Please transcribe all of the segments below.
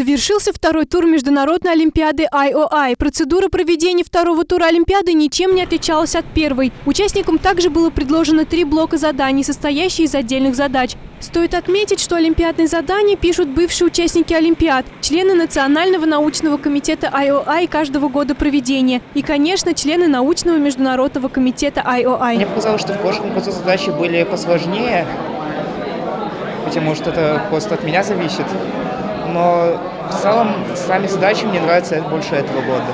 Завершился второй тур Международной Олимпиады IOI. Процедура проведения второго тура Олимпиады ничем не отличалась от первой. Участникам также было предложено три блока заданий, состоящие из отдельных задач. Стоит отметить, что олимпиадные задания пишут бывшие участники Олимпиад, члены Национального научного комитета IOI каждого года проведения и, конечно, члены научного международного комитета IOI. Мне показалось, что в прошлом году задачи были посложнее, потому что это просто от меня зависит но в целом сами задачи мне нравятся больше этого года.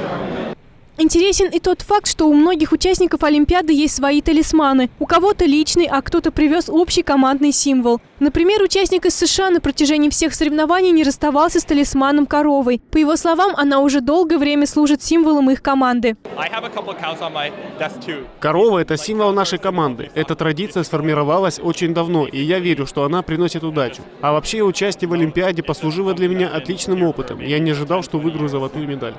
Интересен и тот факт, что у многих участников Олимпиады есть свои талисманы. У кого-то личный, а кто-то привез общий командный символ. Например, участник из США на протяжении всех соревнований не расставался с талисманом коровой. По его словам, она уже долгое время служит символом их команды. Корова – это символ нашей команды. Эта традиция сформировалась очень давно, и я верю, что она приносит удачу. А вообще участие в Олимпиаде послужило для меня отличным опытом. Я не ожидал, что выиграю золотую медаль.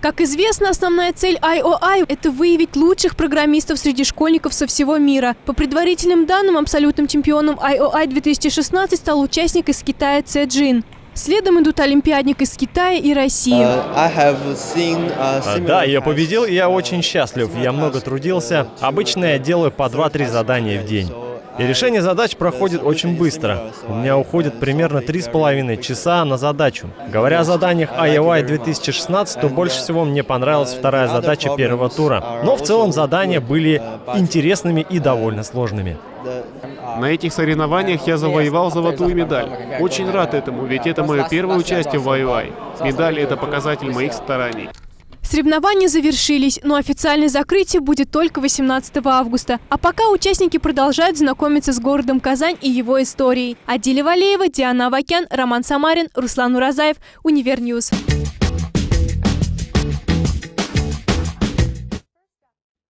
Как известно, основная цель IOI – это выявить лучших программистов среди школьников со всего мира. По предварительным данным, абсолютным чемпионом IOI 2016 стал участник из Китая Цэ Джин. Следом идут олимпиадник из Китая и России. Uh, seen, uh, да, я победил, и я очень счастлив. Я много трудился. Обычно я делаю по 2-3 задания в день. И решение задач проходит очень быстро. У меня уходит примерно три с половиной часа на задачу. Говоря о заданиях IOI 2016, то больше всего мне понравилась вторая задача первого тура. Но в целом задания были интересными и довольно сложными. На этих соревнованиях я завоевал золотую медаль. Очень рад этому, ведь это мое первое участие в IOI. Медаль — это показатель моих стараний. Соревнования завершились, но официальное закрытие будет только 18 августа. А пока участники продолжают знакомиться с городом Казань и его историей. Адиля Валеева, Диана Авакян, Роман Самарин, Руслан Уразаев, Univer News.